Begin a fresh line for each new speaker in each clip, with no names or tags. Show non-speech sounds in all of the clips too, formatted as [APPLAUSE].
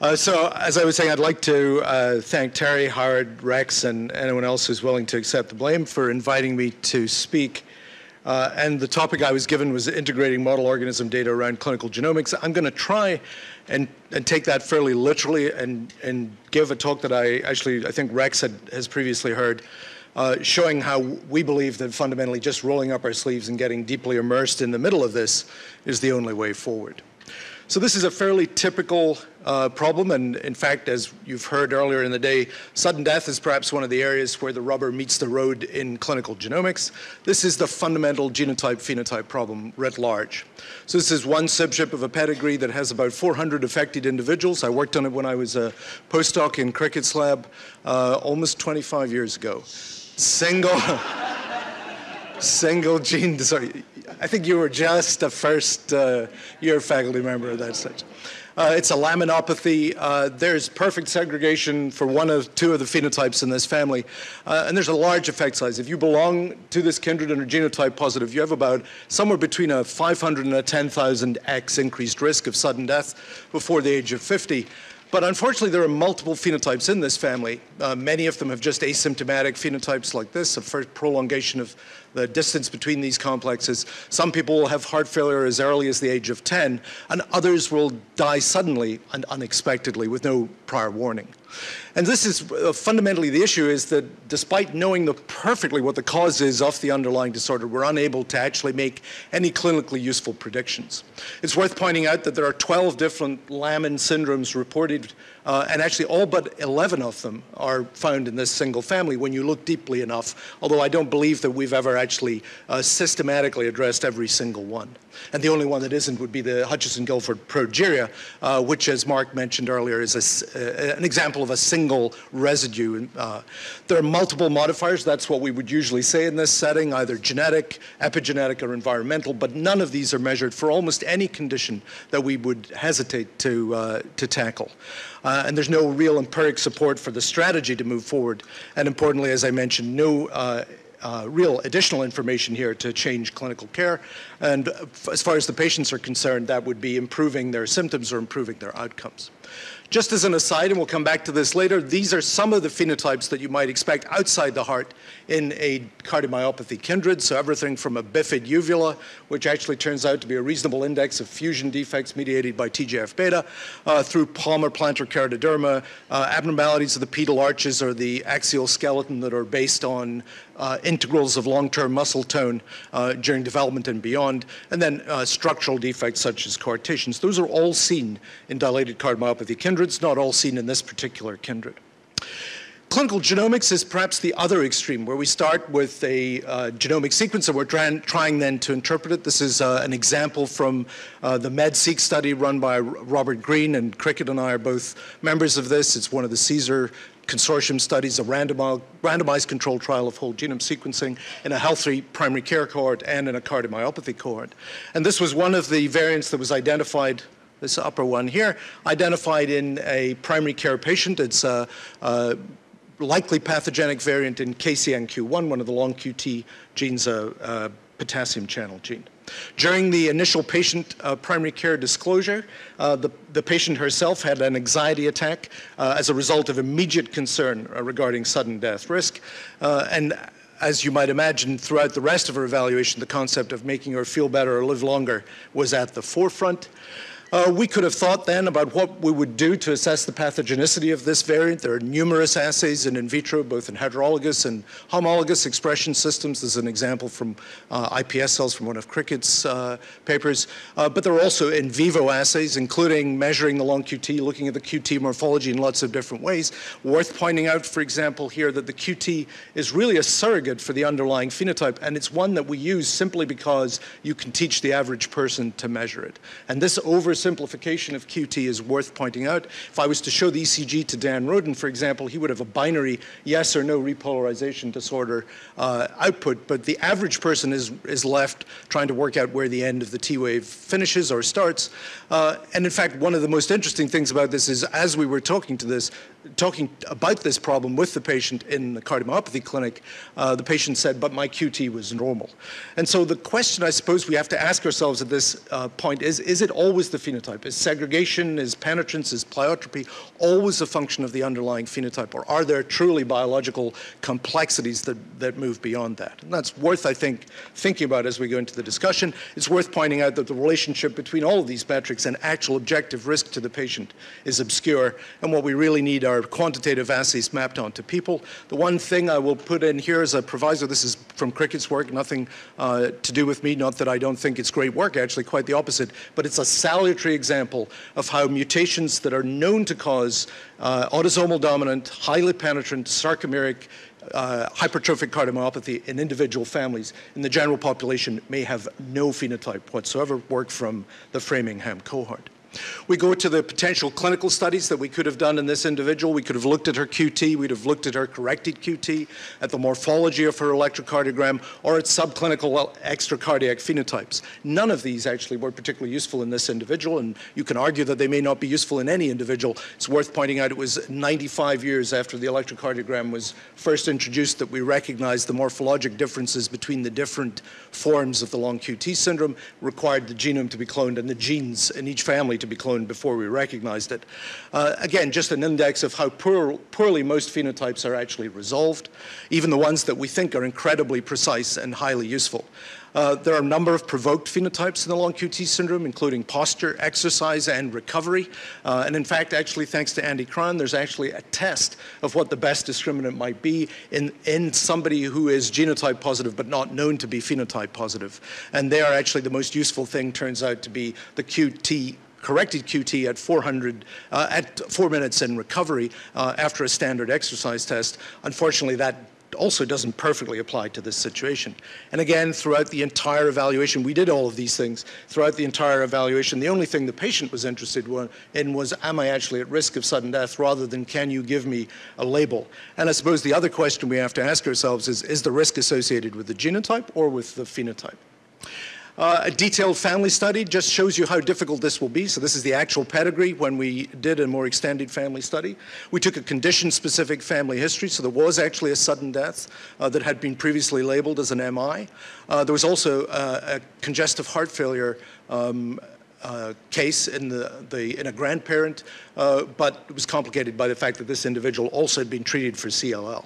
Uh, so, as I was saying, I'd like to uh, thank Terry, Howard, Rex, and anyone else who's willing to accept the blame for inviting me to speak. Uh, and the topic I was given was integrating model organism data around clinical genomics. I'm going to try and, and take that fairly literally and, and give a talk that I actually, I think Rex had, has previously heard, uh, showing how we believe that fundamentally just rolling up our sleeves and getting deeply immersed in the middle of this is the only way forward. So this is a fairly typical uh, problem, and in fact, as you've heard earlier in the day, sudden death is perhaps one of the areas where the rubber meets the road in clinical genomics. This is the fundamental genotype-phenotype problem writ large. So this is one subship of a pedigree that has about 400 affected individuals. I worked on it when I was a postdoc in Kricket's lab uh, almost 25 years ago. Single, [LAUGHS] single gene, sorry, I think you were just a first uh, year faculty member of that section. Uh, it's a laminopathy. Uh, there's perfect segregation for one of two of the phenotypes in this family. Uh, and there's a large effect size. If you belong to this kindred and are genotype positive, you have about somewhere between a 500 and a 10,000x increased risk of sudden death before the age of 50. But unfortunately, there are multiple phenotypes in this family. Uh, many of them have just asymptomatic phenotypes like this, a first prolongation of the distance between these complexes. Some people will have heart failure as early as the age of 10, and others will die suddenly and unexpectedly with no prior warning. And this is uh, fundamentally the issue is that despite knowing the, perfectly what the cause is of the underlying disorder, we're unable to actually make any clinically useful predictions. It's worth pointing out that there are 12 different Lamin syndromes reported uh, and actually all but 11 of them are found in this single family when you look deeply enough, although I don't believe that we've ever actually uh, systematically addressed every single one. And the only one that isn't would be the Hutchinson-Gilford progeria, uh, which, as Mark mentioned earlier, is a, uh, an example of a single residue. Uh, there are multiple modifiers. That's what we would usually say in this setting, either genetic, epigenetic, or environmental, but none of these are measured for almost any condition that we would hesitate to, uh, to tackle. Uh, and there's no real empiric support for the strategy to move forward. And importantly, as I mentioned, no uh, uh, real additional information here to change clinical care. And as far as the patients are concerned, that would be improving their symptoms or improving their outcomes. Just as an aside, and we'll come back to this later, these are some of the phenotypes that you might expect outside the heart in a cardiomyopathy kindred. So everything from a bifid uvula, which actually turns out to be a reasonable index of fusion defects mediated by TGF-beta, uh, through palmar plantar keratoderma, uh, abnormalities of the pedal arches or the axial skeleton that are based on uh, integrals of long-term muscle tone uh, during development and beyond, and then uh, structural defects such as coarctations. Those are all seen in dilated cardiomyopathy kindreds, not all seen in this particular kindred. Clinical genomics is perhaps the other extreme, where we start with a uh, genomic sequence and we're trying, trying, then to interpret it. This is uh, an example from uh, the MedSeq study run by Robert Green, and Kricket and I are both members of this. It's one of the CSER consortium studies, a randomized, randomized controlled trial of whole genome sequencing in a healthy primary care cohort and in a cardiomyopathy cohort. And this was one of the variants that was identified this upper one here, identified in a primary care patient. It's a, a likely pathogenic variant in KCNQ1, one of the long QT genes, a, a potassium channel gene. During the initial patient uh, primary care disclosure, uh, the, the, patient herself had an anxiety attack uh, as a result of immediate concern uh, regarding sudden death risk. Uh, and as you might imagine, throughout the rest of her evaluation, the concept of making her feel better or live longer was at the forefront. Uh, we could have thought then about what we would do to assess the pathogenicity of this variant. There are numerous assays in in vitro, both in heterologous and homologous expression systems. There's an example from uh, iPS cells from one of Kricket's uh, papers. Uh, but there are also in vivo assays, including measuring the long QT, looking at the QT morphology in lots of different ways. Worth pointing out, for example, here that the QT is really a surrogate for the underlying phenotype, and it's one that we use simply because you can teach the average person to measure it. And this over oversimplification of QT is worth pointing out. If I was to show the ECG to Dan Roden, for example, he would have a binary yes or no repolarization disorder uh, output, but the average person is, is left trying to work out where the end of the T wave finishes or starts. Uh, and in fact, one of the most interesting things about this is as we were talking to this, talking about this problem with the patient in the cardiomyopathy clinic, uh, the patient said, but my QT was normal. And so the question I suppose we have to ask ourselves at this uh, point is, is it always the phenotype? Is segregation, is penetrance, is pleiotropy always a function of the underlying phenotype, or are there truly biological complexities that, that move beyond that? And that's worth, I think, thinking about as we go into the discussion. It's worth pointing out that the relationship between all of these metrics and actual objective risk to the patient is obscure, and what we really need are quantitative assays mapped onto people. The one thing I will put in here as a proviso, this is from Kricket's work, nothing uh, to do with me, not that I don't think it's great work, actually quite the opposite, but it's a salutary example of how mutations that are known to cause uh, autosomal dominant, highly penetrant, sarcomeric, uh, hypertrophic cardiomyopathy in individual families in the general population may have no phenotype whatsoever, work from the Framingham cohort. We go to the potential clinical studies that we could have done in this individual. We could have looked at her QT, we'd have looked at her corrected QT, at the morphology of her electrocardiogram, or at subclinical extracardiac phenotypes. None of these actually were particularly useful in this individual, and you can argue that they may not be useful in any individual. It's worth pointing out it was 95 years after the electrocardiogram was first introduced that we recognized the morphologic differences between the different forms of the long QT syndrome, required the genome to be cloned and the genes in each family to be cloned before we recognized it. Uh, again, just an index of how poor, poorly most phenotypes are actually resolved, even the ones that we think are incredibly precise and highly useful. Uh, there are a number of provoked phenotypes in the long QT syndrome, including posture, exercise, and recovery. Uh, and in fact, actually, thanks to Andy Krahn, there's actually a test of what the best discriminant might be in, in somebody who is genotype positive but not known to be phenotype positive. And they are actually the most useful thing turns out to be the QT corrected QT at 400, uh, at four minutes in recovery uh, after a standard exercise test. Unfortunately, that also doesn't perfectly apply to this situation. And again, throughout the entire evaluation, we did all of these things. Throughout the entire evaluation, the only thing the patient was interested in was, am I actually at risk of sudden death, rather than can you give me a label? And I suppose the other question we have to ask ourselves is, is the risk associated with the genotype or with the phenotype? Uh, a detailed family study just shows you how difficult this will be. So this is the actual pedigree when we did a more extended family study. We took a condition-specific family history, so there was actually a sudden death uh, that had been previously labeled as an MI. Uh, there was also uh, a congestive heart failure um, uh, case in, the, the, in a grandparent, uh, but it was complicated by the fact that this individual also had been treated for CLL.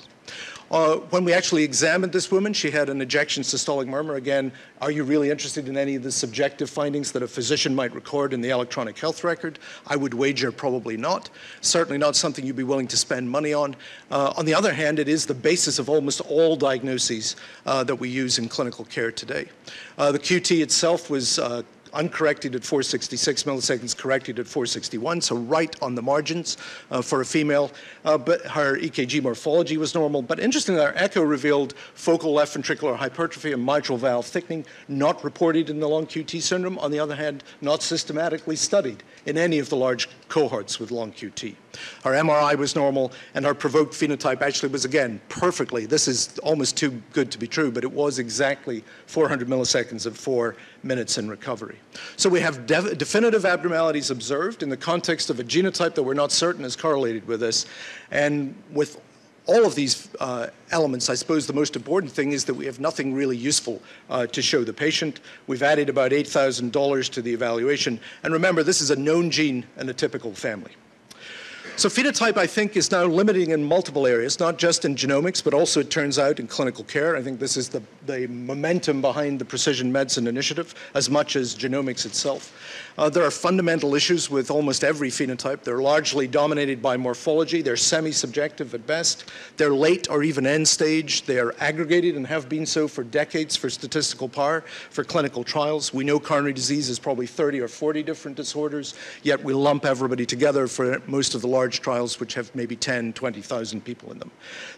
Uh, when we actually examined this woman, she had an ejection systolic murmur. Again, are you really interested in any of the subjective findings that a physician might record in the electronic health record? I would wager probably not. Certainly not something you'd be willing to spend money on. Uh, on the other hand, it is the basis of almost all diagnoses uh, that we use in clinical care today. Uh, the QT itself was uh, uncorrected at 466 milliseconds, corrected at 461, so right on the margins uh, for a female. Uh, but her EKG morphology was normal. But interestingly, our echo revealed focal left ventricular hypertrophy and mitral valve thickening, not reported in the long QT syndrome. On the other hand, not systematically studied in any of the large cohorts with long QT. Our MRI was normal, and our provoked phenotype actually was, again, perfectly. This is almost too good to be true, but it was exactly 400 milliseconds of four minutes in recovery. So we have definitive abnormalities observed in the context of a genotype that we're not certain is correlated with this. And with all of these uh, elements, I suppose the most important thing is that we have nothing really useful uh, to show the patient. We've added about $8,000 to the evaluation. And remember, this is a known gene in a typical family. So phenotype, I think, is now limiting in multiple areas, not just in genomics, but also, it turns out, in clinical care. I think this is the, the momentum behind the Precision Medicine Initiative, as much as genomics itself. Uh, there are fundamental issues with almost every phenotype. They're largely dominated by morphology. They're semi-subjective at best. They're late or even end stage. They are aggregated and have been so for decades for statistical power, for clinical trials. We know coronary disease is probably 30 or 40 different disorders, yet we lump everybody together for most of the large trials which have maybe 10, 20,000 people in them.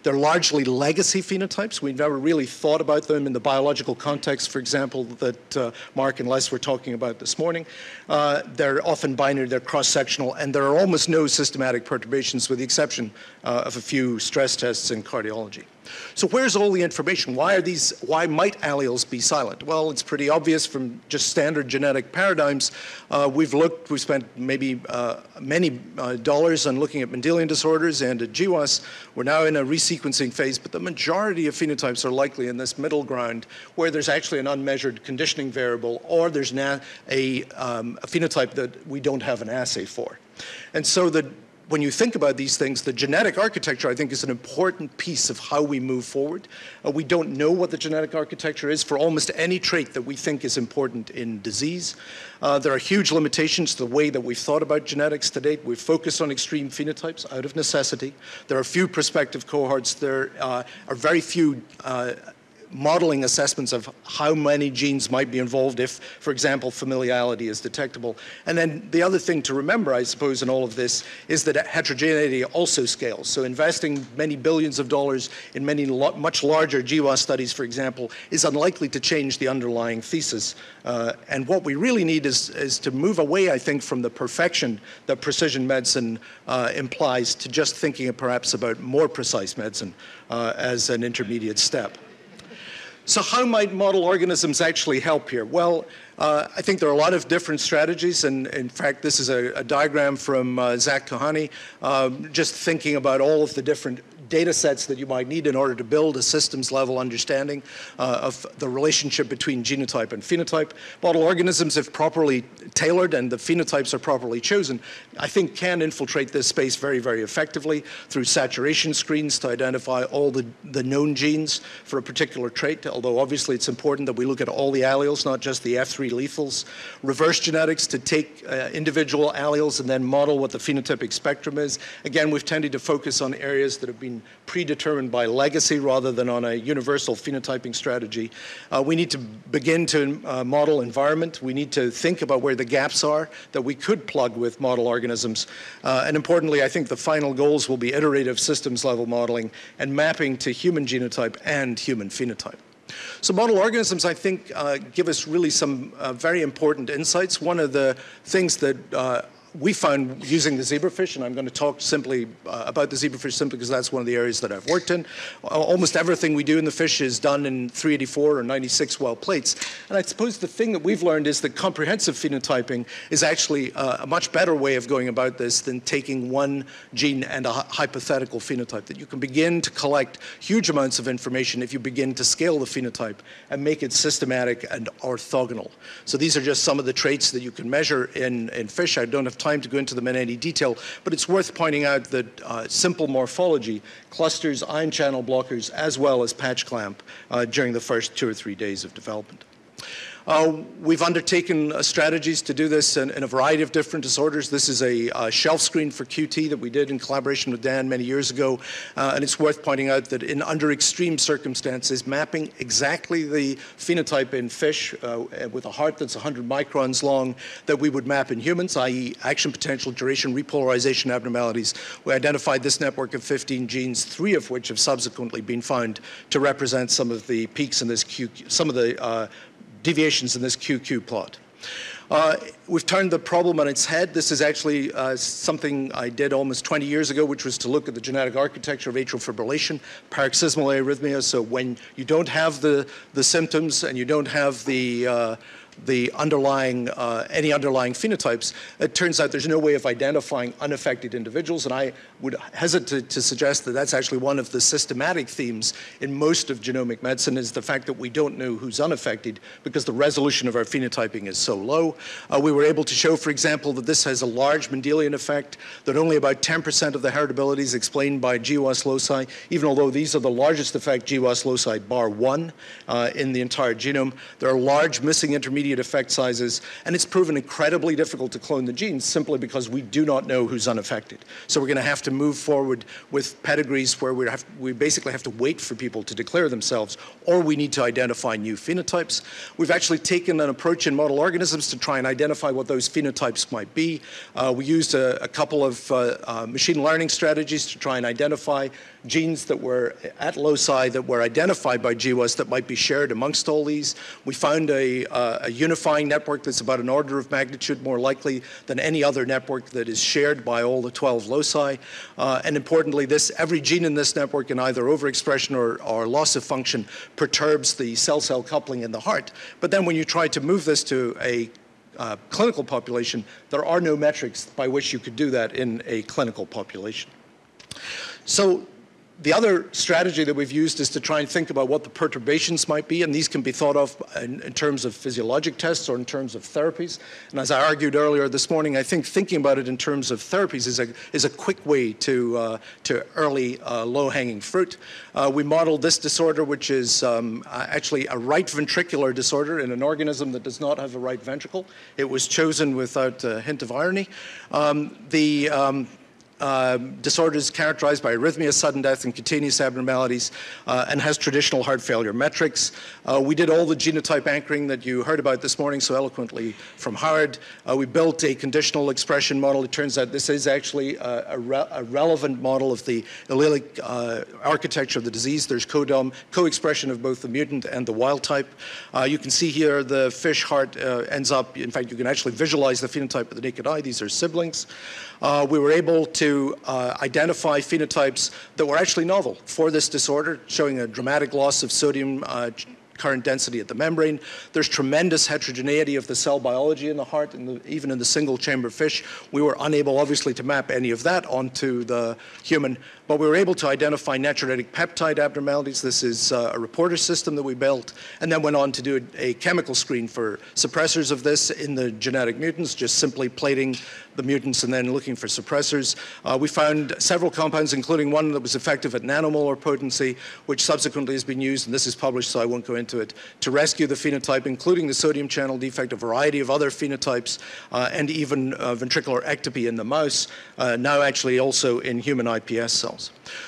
They're largely legacy phenotypes. We've never really thought about them in the biological context, for example, that uh, Mark and Les were talking about this morning. Uh, they're often binary, they're cross-sectional, and there are almost no systematic perturbations with the exception uh, of a few stress tests in cardiology. So where's all the information? Why are these, why might alleles be silent? Well, it's pretty obvious from just standard genetic paradigms. Uh, we've looked, we've spent maybe uh, many uh, dollars on looking at Mendelian disorders and at GWAS. We're now in a resequencing phase, but the majority of phenotypes are likely in this middle ground where there's actually an unmeasured conditioning variable or there's a, um, a phenotype that we don't have an assay for. And so the when you think about these things, the genetic architecture, I think, is an important piece of how we move forward. Uh, we don't know what the genetic architecture is for almost any trait that we think is important in disease. Uh, there are huge limitations to the way that we've thought about genetics to date. We've focused on extreme phenotypes out of necessity. There are few prospective cohorts. There uh, are very few uh, modeling assessments of how many genes might be involved if, for example, familiality is detectable. And then the other thing to remember, I suppose, in all of this is that heterogeneity also scales. So investing many billions of dollars in many much larger GWAS studies, for example, is unlikely to change the underlying thesis. Uh, and what we really need is, is to move away, I think, from the perfection that precision medicine uh, implies to just thinking perhaps about more precise medicine uh, as an intermediate step. So how might model organisms actually help here? Well, uh, I think there are a lot of different strategies, and in fact, this is a, a diagram from uh, Zak Kohane, um, just thinking about all of the different data sets that you might need in order to build a systems level understanding uh, of the relationship between genotype and phenotype. Model organisms, if properly tailored and the phenotypes are properly chosen, I think can infiltrate this space very, very effectively through saturation screens to identify all the, the known genes for a particular trait, although obviously it's important that we look at all the alleles, not just the F3 lethals. Reverse genetics to take uh, individual alleles and then model what the phenotypic spectrum is. Again, we've tended to focus on areas that have been predetermined by legacy rather than on a universal phenotyping strategy. Uh, we need to begin to uh, model environment. We need to think about where the gaps are that we could plug with model organisms. Uh, and importantly, I think the final goals will be iterative systems level modeling and mapping to human genotype and human phenotype. So model organisms, I think, uh, give us really some uh, very important insights. One of the things that uh, we found using the zebrafish, and I'm going to talk simply uh, about the zebrafish simply because that's one of the areas that I've worked in. Almost everything we do in the fish is done in 384 or 96 well plates. And I suppose the thing that we've learned is that comprehensive phenotyping is actually uh, a much better way of going about this than taking one gene and a hypothetical phenotype, that you can begin to collect huge amounts of information if you begin to scale the phenotype and make it systematic and orthogonal. So these are just some of the traits that you can measure in, in fish. I don't have time to go into them in any detail, but it's worth pointing out that uh, simple morphology clusters ion channel blockers as well as patch clamp uh, during the first two or three days of development. Uh, we've undertaken uh, strategies to do this in, in, a variety of different disorders. This is a uh, shelf screen for QT that we did in collaboration with Dan many years ago. Uh, and it's worth pointing out that in under extreme circumstances, mapping exactly the phenotype in fish uh, with a heart that's 100 microns long that we would map in humans, i.e. action potential, duration, repolarization abnormalities. We identified this network of 15 genes, three of which have subsequently been found to represent some of the peaks in this Q, some of the uh, deviations in this QQ plot. Uh, we've turned the problem on its head. This is actually uh, something I did almost 20 years ago, which was to look at the genetic architecture of atrial fibrillation, paroxysmal arrhythmia. So when you don't have the, the symptoms and you don't have the uh, the underlying, uh, any underlying phenotypes, it turns out there's no way of identifying unaffected individuals. And I would hesitate to suggest that that's actually one of the systematic themes in most of genomic medicine is the fact that we don't know who's unaffected because the resolution of our phenotyping is so low. Uh, we were able to show, for example, that this has a large Mendelian effect, that only about 10% of the heritability is explained by GWAS loci, even although these are the largest effect GWAS loci bar one uh, in the entire genome. There are large missing intermediate intermediate effect sizes, and it's proven incredibly difficult to clone the genes simply because we do not know who's unaffected. So we're going to have to move forward with pedigrees where we, have, we basically have to wait for people to declare themselves, or we need to identify new phenotypes. We've actually taken an approach in model organisms to try and identify what those phenotypes might be. Uh, we used a, a couple of uh, uh, machine learning strategies to try and identify genes that were at loci that were identified by GWAS that might be shared amongst all these. We found a, uh, a unifying network that's about an order of magnitude more likely than any other network that is shared by all the 12 loci. Uh, and importantly, this every gene in this network in either overexpression or, or loss of function perturbs the cell-cell coupling in the heart. But then when you try to move this to a uh, clinical population, there are no metrics by which you could do that in a clinical population. So the other strategy that we've used is to try and think about what the perturbations might be, and these can be thought of in, in, terms of physiologic tests or in terms of therapies. And as I argued earlier this morning, I think thinking about it in terms of therapies is a, is a quick way to, uh, to early uh, low-hanging fruit. Uh, we modeled this disorder, which is um, actually a right ventricular disorder in an organism that does not have a right ventricle. It was chosen without a hint of irony. Um, the um, um, disorders characterized by arrhythmia, sudden death, and cutaneous abnormalities, uh, and has traditional heart failure metrics. Uh, we did all the genotype anchoring that you heard about this morning so eloquently from Howard. Uh, we built a conditional expression model. It turns out this is actually a, a, re a relevant model of the allelic uh, architecture of the disease. There's co-expression of both the mutant and the wild type. Uh, you can see here the fish heart uh, ends up, in fact, you can actually visualize the phenotype with the naked eye. These are siblings uh, we were able to uh, identify phenotypes that were actually novel for this disorder, showing a dramatic loss of sodium uh, current density at the membrane. There's tremendous heterogeneity of the cell biology in the heart, the, even in the single chamber fish. We were unable, obviously, to map any of that onto the human, but we were able to identify natriuretic peptide abnormalities. This is uh, a reporter system that we built, and then went on to do a, a chemical screen for suppressors of this in the genetic mutants, just simply plating the mutants and then looking for suppressors. Uh, we found several compounds, including one that was effective at nanomolar potency, which subsequently has been used, and this is published, so I won't go into it, to rescue the phenotype, including the sodium channel defect, a variety of other phenotypes, uh, and even uh, ventricular ectopy in the mouse, uh, now actually also in human iPS cells.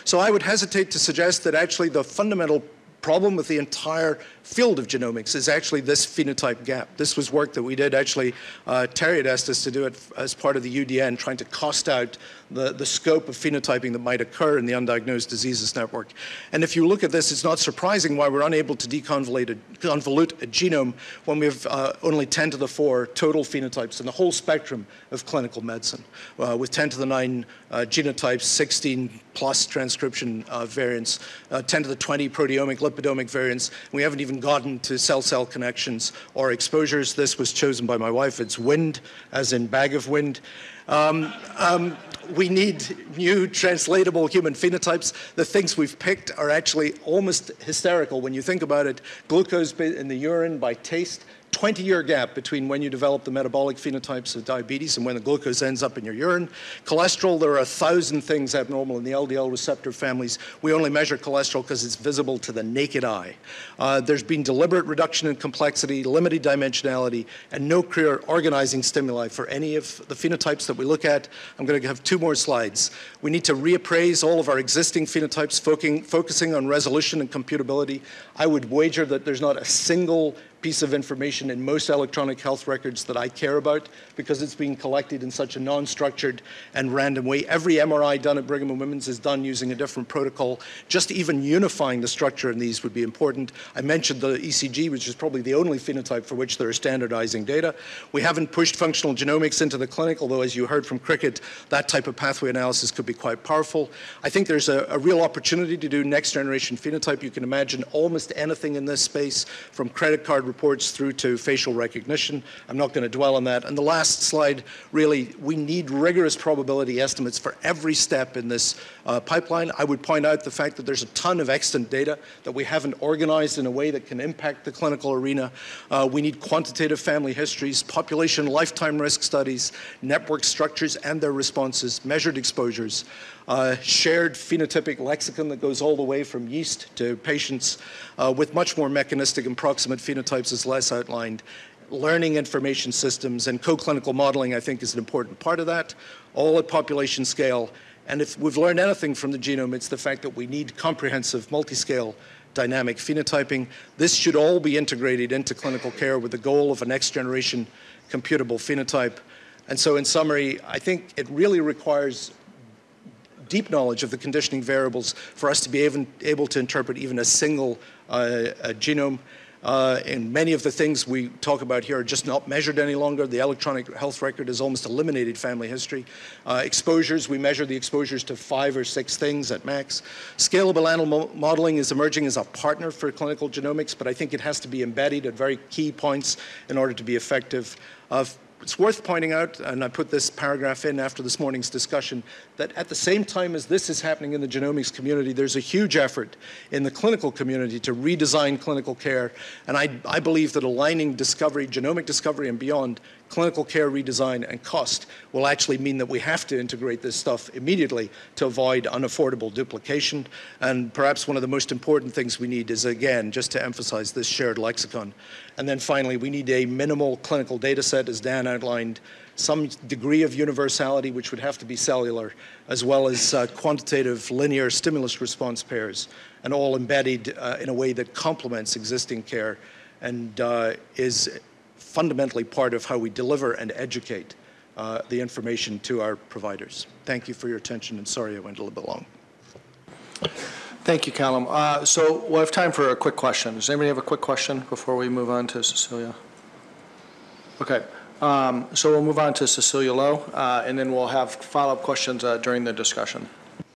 So I would hesitate to suggest that actually the fundamental problem with the entire field of genomics is actually this phenotype gap. This was work that we did actually, uh, Terry had asked us to do it as part of the UDN, trying to cost out the, the scope of phenotyping that might occur in the undiagnosed diseases network. And if you look at this, it's not surprising why we're unable to deconvolute a, a genome when we have uh, only 10 to the 4 total phenotypes in the whole spectrum of clinical medicine, uh, with 10 to the 9 uh, genotypes, 16 plus transcription uh, variants, uh, 10 to the 20 proteomic, lipidomic variants. We haven't even gotten to cell-cell connections or exposures. This was chosen by my wife. It's wind, as in bag of wind. Um, um, we need new translatable human phenotypes. The things we've picked are actually almost hysterical when you think about it. Glucose in the urine by taste, 20 year gap between when you develop the metabolic phenotypes of diabetes and when the glucose ends up in your urine. Cholesterol, there are a thousand things abnormal in the LDL receptor families. We only measure cholesterol because it's visible to the naked eye. Uh, there's been deliberate reduction in complexity, limited dimensionality, and no clear organizing stimuli for any of the phenotypes that we look at. I'm going to have two more slides. We need to reappraise all of our existing phenotypes, focusing on resolution and computability. I would wager that there's not a single piece of information in most electronic health records that I care about because it's being collected in such a non-structured and random way. Every MRI done at Brigham and Women's is done using a different protocol. Just even unifying the structure in these would be important. I mentioned the ECG, which is probably the only phenotype for which there are standardizing data. We haven't pushed functional genomics into the clinic, although as you heard from Kricket, that type of pathway analysis could be quite powerful. I think there's a, a real opportunity to do next generation phenotype. You can imagine almost anything in this space from credit card reports through to facial recognition. I'm not going to dwell on that. And the last slide, really, we need rigorous probability estimates for every step in this uh, pipeline. I would point out the fact that there's a ton of extant data that we haven't organized in a way that can impact the clinical arena. Uh, we need quantitative family histories, population lifetime risk studies, network structures and their responses, measured exposures uh, shared phenotypic lexicon that goes all the way from yeast to patients uh, with much more mechanistic and proximate phenotypes as less outlined. Learning information systems and co-clinical modeling, I think, is an important part of that, all at population scale. And if we've learned anything from the genome, it's the fact that we need comprehensive multi-scale dynamic phenotyping. This should all be integrated into clinical care with the goal of a next generation computable phenotype. And so in summary, I think it really requires deep knowledge of the conditioning variables for us to be able, able to interpret even a single uh, a genome. Uh, and many of the things we talk about here are just not measured any longer. The electronic health record has almost eliminated family history. Uh, exposures, we measure the exposures to five or six things at max. Scalable animal modeling is emerging as a partner for clinical genomics, but I think it has to be embedded at very key points in order to be effective. Uh, it's worth pointing out, and I put this paragraph in after this morning's discussion, that at the same time as this is happening in the genomics community, there's a huge effort in the clinical community to redesign clinical care. And I, I believe that aligning discovery, genomic discovery and beyond, clinical care redesign and cost will actually mean that we have to integrate this stuff immediately to avoid unaffordable duplication. And perhaps one of the most important things we need is, again, just to emphasize this shared lexicon. And then finally, we need a minimal clinical data set, as Dan outlined, some degree of universality, which would have to be cellular, as well as uh, quantitative linear stimulus response pairs, and all embedded uh, in a way that complements existing care and uh, is fundamentally part of how we deliver and educate uh, the information to our providers. Thank you for your attention, and sorry I went a little bit long.
Thank you, Callum. Uh, So we'll have time for a quick question. Does anybody have a quick question before we move on to Cecilia? Okay, um, so we'll move on to Cecilia Lo, uh, and then we'll have follow-up questions uh, during the discussion.